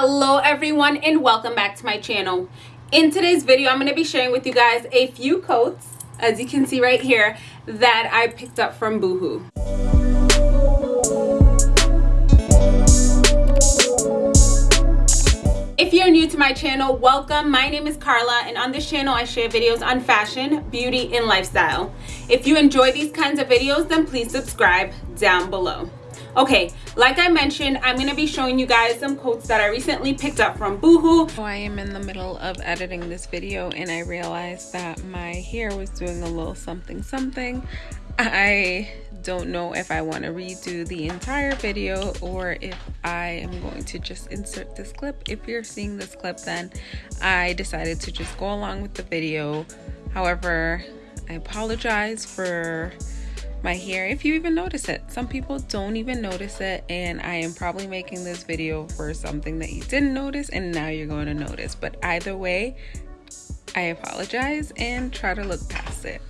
hello everyone and welcome back to my channel in today's video i'm going to be sharing with you guys a few coats as you can see right here that i picked up from boohoo If you're new to my channel, welcome. My name is Carla and on this channel I share videos on fashion, beauty, and lifestyle. If you enjoy these kinds of videos, then please subscribe down below okay like i mentioned i'm going to be showing you guys some coats that i recently picked up from boohoo. So i am in the middle of editing this video and i realized that my hair was doing a little something something. I don't know if i want to redo the entire video or if i am going to just insert this clip. If you're seeing this clip then i decided to just go along with the video. However i apologize for my hair if you even notice it. Some people don't even notice it and i am probably making this video for something that you didn't notice and now you're going to notice. But either way i apologize and try to look past it.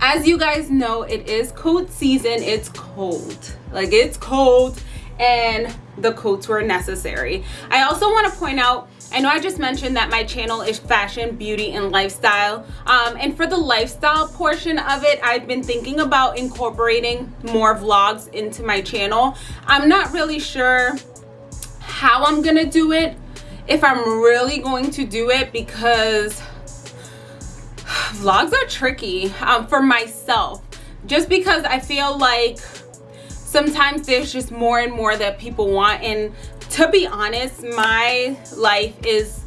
As you guys know it is coat season. It's cold. Like it's cold and the coats were necessary. I also want to point out I know I just mentioned that my channel is fashion, beauty, and lifestyle. Um, and for the lifestyle portion of it, I've been thinking about incorporating more vlogs into my channel. I'm not really sure how I'm gonna do it, if I'm really going to do it because vlogs are tricky um, for myself. Just because I feel like sometimes there's just more and more that people want and to be honest my life is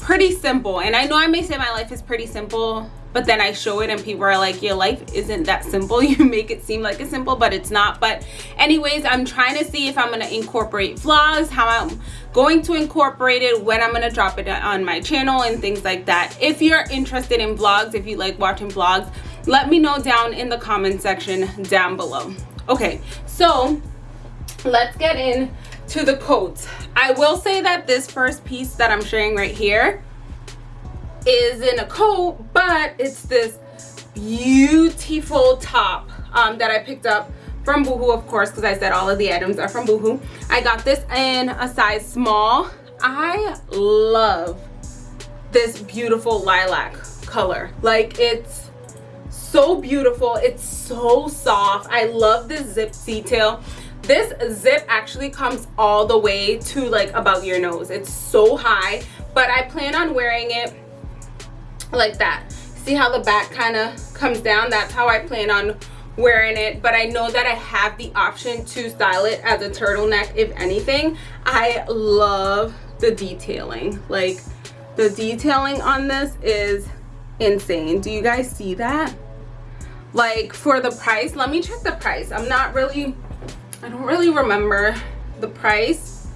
pretty simple. And i know i may say my life is pretty simple but then i show it and people are like your life isn't that simple. You make it seem like it's simple but it's not. But anyways i'm trying to see if i'm going to incorporate vlogs how i'm going to incorporate it when i'm going to drop it on my channel and things like that. If you're interested in vlogs if you like watching vlogs let me know down in the comment section down below. Okay so let's get in to the coats i will say that this first piece that i'm sharing right here is in a coat but it's this beautiful top um, that i picked up from boohoo of course because i said all of the items are from boohoo. I got this in a size small. I love this beautiful lilac color. Like it's so beautiful. It's so soft. I love this zip detail this zip actually comes all the way to like about your nose. It's so high but i plan on wearing it like that. See how the back kind of comes down? That's how i plan on wearing it but i know that i have the option to style it as a turtleneck if anything. I love the detailing. Like the detailing on this is insane. Do you guys see that? Like for the price let me check the price. I'm not really I don't really remember the price.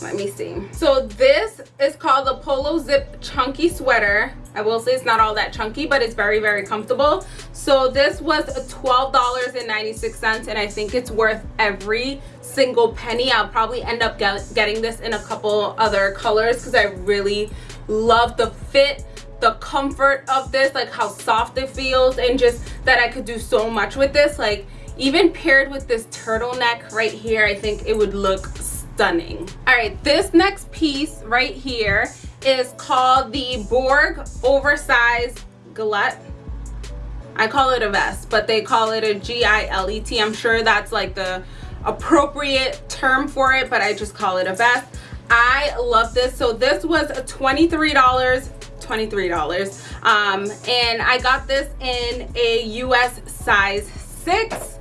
Let me see. So this is called the Polo Zip Chunky Sweater. I will say it's not all that chunky, but it's very, very comfortable. So this was $12.96 and I think it's worth every single penny. I'll probably end up get, getting this in a couple other colors because I really love the fit the comfort of this like how soft it feels and just that I could do so much with this like even paired with this turtleneck right here i think it would look stunning. All right this next piece right here is called the borg oversized gilet i call it a vest but they call it a g-i-l-e-t i'm sure that's like the appropriate term for it but i just call it a vest. I love this. So this was 23 dollars $23 um, and I got this in a US size 6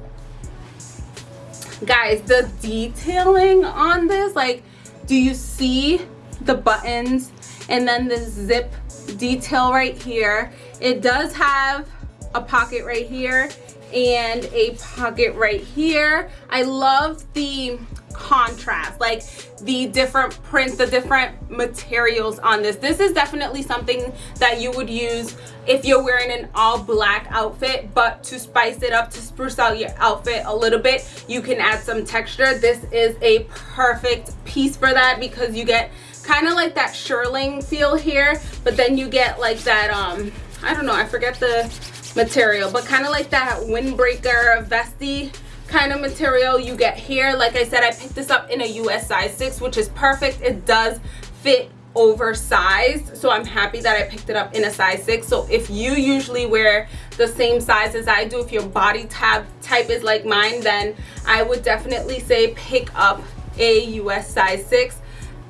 guys the detailing on this like do you see the buttons and then the zip detail right here? It does have a pocket right here and a pocket right here. I love the contrast like the different prints the different materials on this. This is definitely something that you would use if you're wearing an all black outfit but to spice it up to spruce out your outfit a little bit you can add some texture. This is a perfect piece for that because you get kind of like that shearling feel here but then you get like that um i don't know i forget the material but kind of like that windbreaker vesty kind of material you get here. Like i said i picked this up in a us size 6 which is perfect. It does fit oversized so i'm happy that i picked it up in a size six. So if you usually wear the same size as i do if your body type type is like mine then i would definitely say pick up a us size six.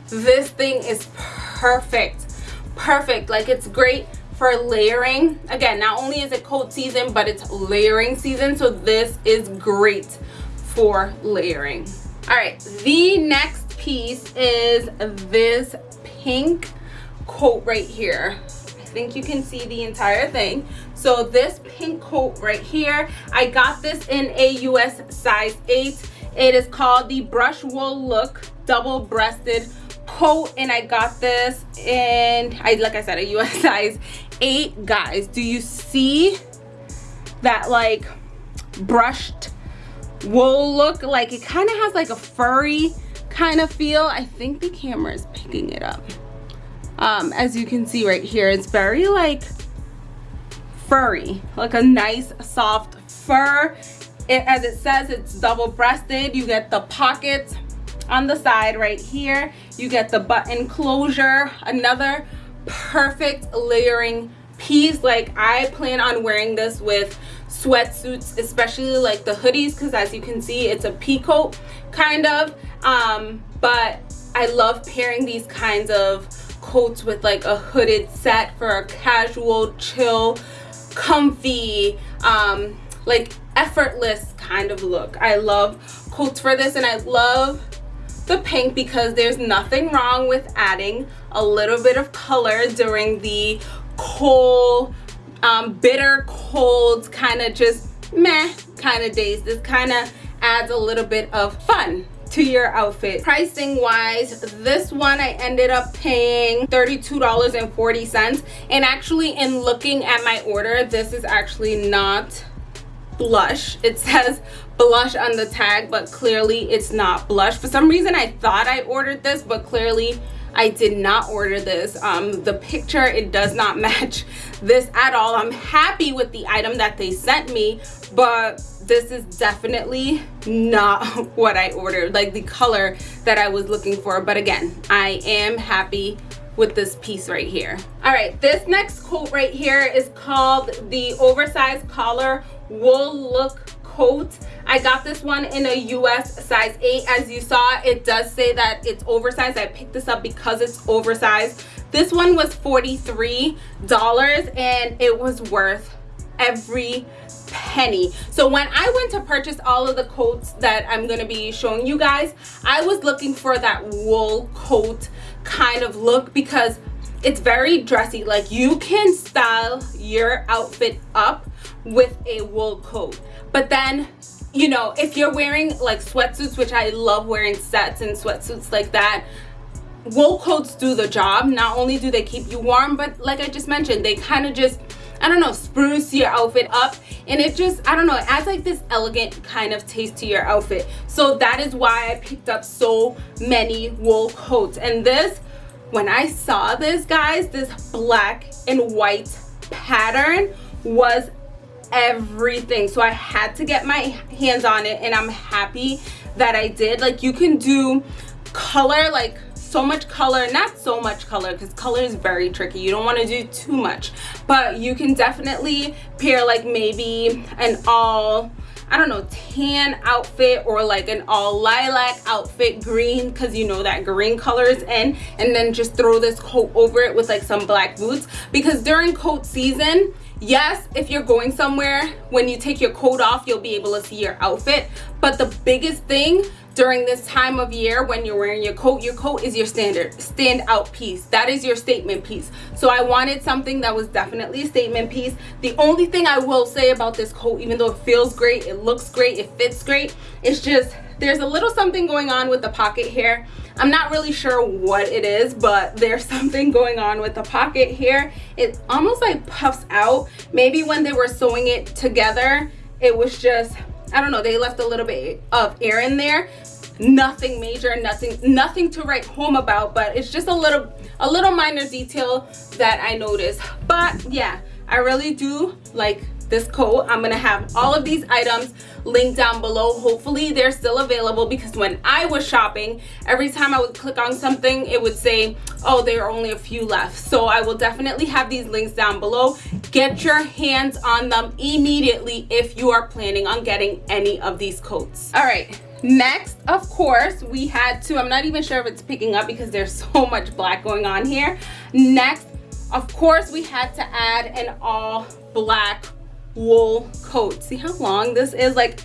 This thing is perfect. Perfect. Like it's great for layering. Again not only is it cold season but it's layering season. So this is great for layering. All right the next piece is this pink coat right here. I think you can see the entire thing. So this pink coat right here i got this in a us size 8 it is called the brush wool look double breasted coat and i got this in i like i said a us size 8 guys do you see that like brushed wool look? Like it kind of has like a furry kind of feel. I think the camera is picking it up. Um as you can see right here it's very like furry like a nice soft fur. It, as it says it's double breasted you get the pockets on the side right here you get the button closure another perfect layering piece. Like i plan on wearing this with sweatsuits especially like the hoodies because as you can see it's a pea coat kind of. Um but i love pairing these kinds of coats with like a hooded set for a casual chill comfy um like effortless kind of look. I love coats for this and i love the pink because there's nothing wrong with adding a little bit of color during the cold um, bitter cold kind of just meh kind of days. This kind of adds a little bit of fun to your outfit. Pricing wise this one i ended up paying 32 dollars and 40 cents. And actually in looking at my order this is actually not blush. It says blush on the tag but clearly it's not blush. For some reason i thought i ordered this but clearly i did not order this. Um the picture it does not match this at all. I'm happy with the item that they sent me but this is definitely not what i ordered like the color that i was looking for. But again i am happy with this piece right here. All right this next coat right here is called the oversized collar wool look coat. I got this one in a us size 8 as you saw it does say that it's oversized. I picked this up because it's oversized. This one was 43 dollars and it was worth every penny. So when i went to purchase all of the coats that i'm going to be showing you guys i was looking for that wool coat kind of look because it's very dressy. Like you can style your outfit up with a wool coat. But then you know if you're wearing like sweatsuits which i love wearing sets and sweatsuits like that wool coats do the job. Not only do they keep you warm but like i just mentioned they kind of just i don't know spruce your outfit up. And it just i don't know it adds like this elegant kind of taste to your outfit. So that is why i picked up so many wool coats. And this when i saw this guys this black and white pattern was everything so i had to get my hands on it and i'm happy that i did like you can do color like so much color not so much color because color is very tricky you don't want to do too much but you can definitely pair like maybe an all I don't know, tan outfit or like an all lilac outfit, green, because you know that green color is in. And then just throw this coat over it with like some black boots. Because during coat season, yes if you're going somewhere when you take your coat off you'll be able to see your outfit. But the biggest thing during this time of year when you're wearing your coat your coat is your standard stand out piece. That is your statement piece. So i wanted something that was definitely a statement piece. The only thing i will say about this coat even though it feels great it looks great it fits great it's just there's a little something going on with the pocket here i'm not really sure what it is but there's something going on with the pocket here it almost like puffs out. Maybe when they were sewing it together it was just i don't know they left a little bit of air in there. Nothing major nothing nothing to write home about but it's just a little a little minor detail that i noticed. But yeah i really do like this coat i'm gonna have all of these items linked down below. Hopefully they're still available because when i was shopping every time i would click on something it would say oh there are only a few left. So i will definitely have these links down below. Get your hands on them immediately if you are planning on getting any of these coats. All right next of course we had to i'm not even sure if it's picking up because there's so much black going on here. Next of course we had to add an all black wool coat. See how long this is? Like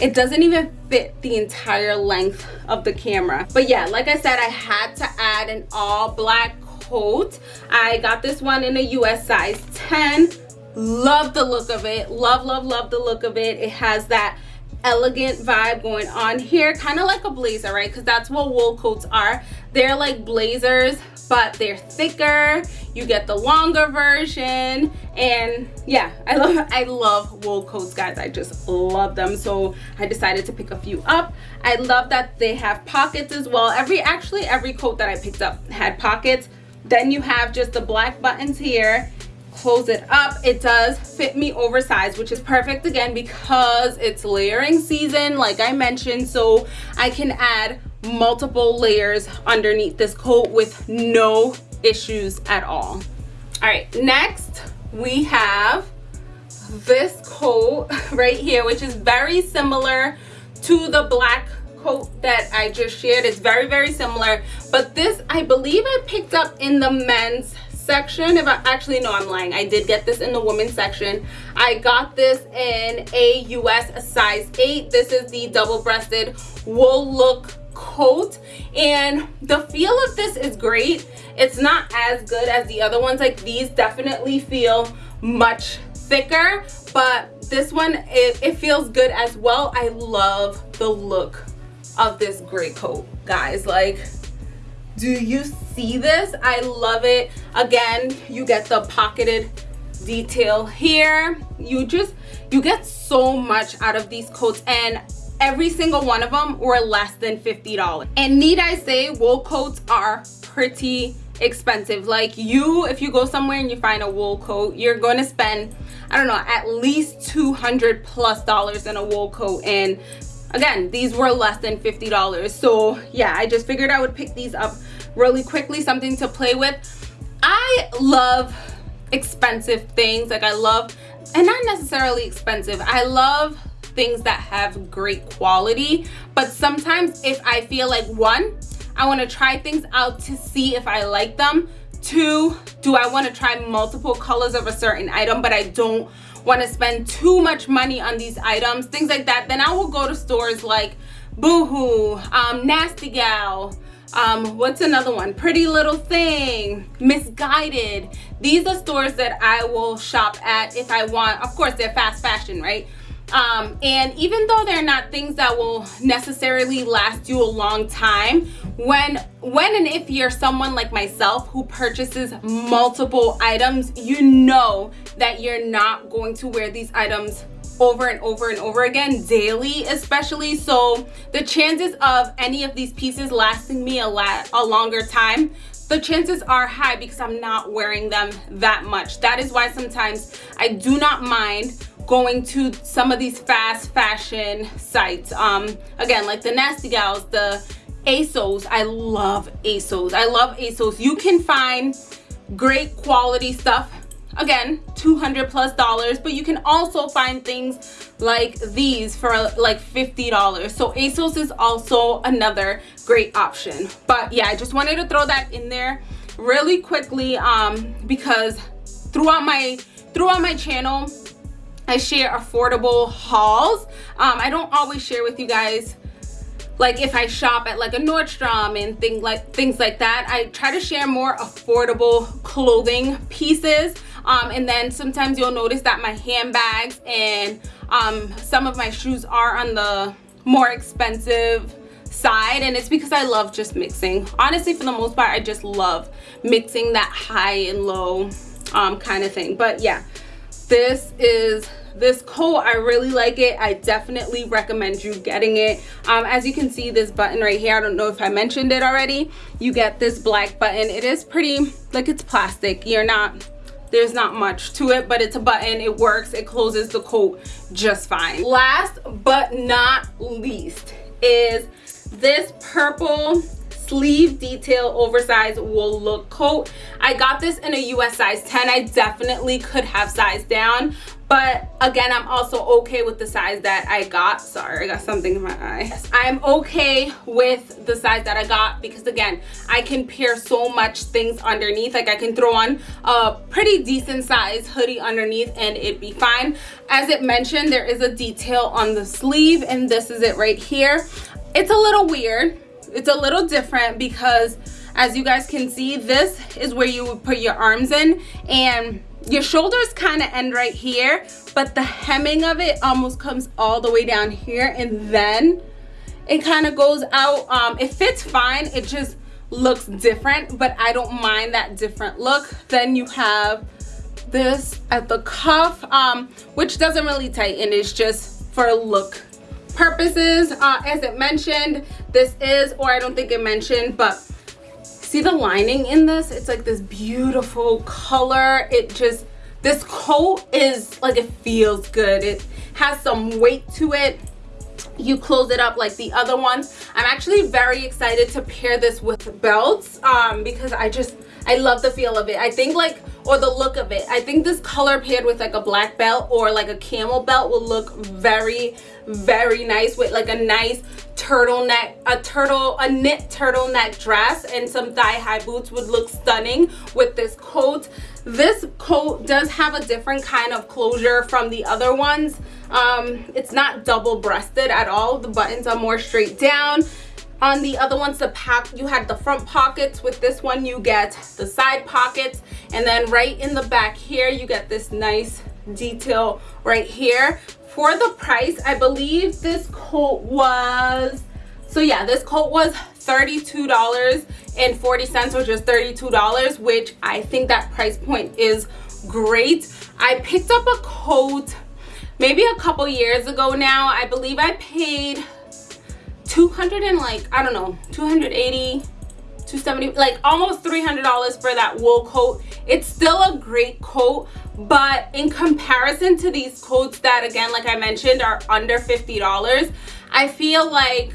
it doesn't even fit the entire length of the camera. But yeah like i said i had to add an all black coat. I got this one in a us size 10 love the look of it. Love love love the look of it. It has that elegant vibe going on here kind of like a blazer right? Because that's what wool coats are. They're like blazers but they're thicker. You get the longer version. And yeah i love i love wool coats guys. I just love them. So i decided to pick a few up. I love that they have pockets as well. Every actually every coat that i picked up had pockets. Then you have just the black buttons here close it up. It does fit me oversized which is perfect again because it's layering season like i mentioned. So i can add multiple layers underneath this coat with no issues at all. All right next we have this coat right here which is very similar to the black coat that I just shared. It's very very similar. But this I believe I picked up in the men's section if I actually no I'm lying. I did get this in the women's section. I got this in a US size 8 this is the double-breasted wool look coat. And the feel of this is great. It's not as good as the other ones. Like these definitely feel much thicker but this one it, it feels good as well. I love the look of this gray coat guys. Like do you see this i love it again you get the pocketed detail here you just you get so much out of these coats and every single one of them were less than $50. And need I say, wool coats are pretty expensive. Like you, if you go somewhere and you find a wool coat, you're going to spend, I don't know, at least 200 plus dollars in a wool coat. And again, these were less than $50. So yeah, I just figured I would pick these up really quickly, something to play with. I love expensive things. Like I love, and not necessarily expensive. I love things that have great quality but sometimes if i feel like one i want to try things out to see if i like them two do i want to try multiple colors of a certain item but i don't want to spend too much money on these items things like that then i will go to stores like boohoo um nasty gal um what's another one? Pretty little thing Missguided. These are stores that i will shop at if i want. Of course they're fast fashion right um, and even though they're not things that will necessarily last you a long time when when and if you're someone like myself who purchases multiple items you know that you're not going to wear these items over and over and over again daily especially so the chances of any of these pieces lasting me a lot a longer time the chances are high because I'm not wearing them that much. That is why sometimes I do not mind going to some of these fast fashion sites. Um, again, like the Nasty Gals, the ASOS. I love ASOS. I love ASOS. You can find great quality stuff again 200 plus dollars but you can also find things like these for like 50 dollars so asos is also another great option but yeah i just wanted to throw that in there really quickly um because throughout my throughout my channel i share affordable hauls. Um i don't always share with you guys like if I shop at like a Nordstrom and things like things like that. I try to share more affordable clothing pieces. Um, and then sometimes you'll notice that my handbags and um, some of my shoes are on the more expensive side. And it's because I love just mixing. Honestly for the most part I just love mixing that high and low um, kind of thing. But yeah this is this coat i really like it. I definitely recommend you getting it. Um, as you can see this button right here i don't know if i mentioned it already. You get this black button. It is pretty like it's plastic. You're not there's not much to it but it's a button. It works. It closes the coat just fine. Last but not least is this purple sleeve detail oversized wool look coat. I got this in a us size 10 i definitely could have sized down but again i'm also okay with the size that i got. Sorry i got something in my eye. I'm okay with the size that i got because again i can pair so much things underneath. Like i can throw on a pretty decent size hoodie underneath and it'd be fine. As it mentioned there is a detail on the sleeve and this is it right here. It's a little weird it's a little different because as you guys can see this is where you would put your arms in and your shoulders kind of end right here but the hemming of it almost comes all the way down here and then it kind of goes out um it fits fine it just looks different but i don't mind that different look. Then you have this at the cuff um which doesn't really tighten it's just for a look purposes uh, as it mentioned this is or i don't think it mentioned but see the lining in this? It's like this beautiful color. It just this coat is like it feels good. It has some weight to it you close it up like the other ones. I'm actually very excited to pair this with belts um because i just i love the feel of it. I think like or the look of it. I think this color paired with like a black belt or like a camel belt will look very very nice with like a nice turtleneck a turtle a knit turtleneck dress and some thigh-high boots would look stunning with this coat this coat does have a different kind of closure from the other ones. Um it's not double breasted at all. The buttons are more straight down. On the other ones the pack you had the front pockets. With this one you get the side pockets. And then right in the back here you get this nice detail right here. For the price i believe this coat was so yeah this coat was 32 dollars and 40 cents which is 32 dollars which i think that price point is great. I picked up a coat maybe a couple years ago now. I believe i paid 200 and like i don't know 280 270 like almost 300 dollars for that wool coat. It's still a great coat but in comparison to these coats that again like i mentioned are under 50 dollars i feel like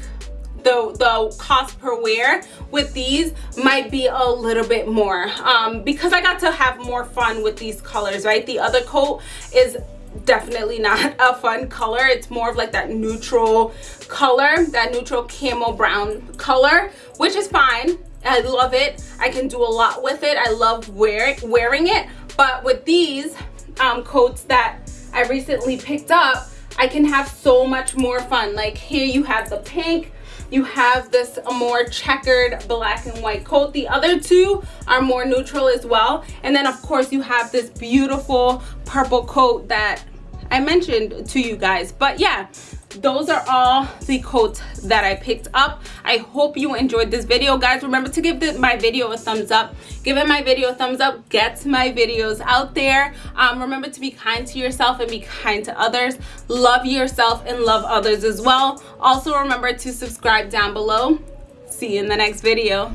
the the cost per wear with these might be a little bit more. Um because i got to have more fun with these colors right? The other coat is definitely not a fun color. It's more of like that neutral color that neutral camel brown color which is fine. I love it. I can do a lot with it. I love wear wearing it. But with these um, coats that i recently picked up i can have so much more fun. Like here you have the pink you have this more checkered black and white coat. The other two are more neutral as well. And then of course you have this beautiful purple coat that i mentioned to you guys. But yeah those are all the coats that i picked up. I hope you enjoyed this video. Guys remember to give the, my video a thumbs up. Giving my video a thumbs up. Gets my videos out there. Um, remember to be kind to yourself and be kind to others. Love yourself and love others as well. Also remember to subscribe down below. See you in the next video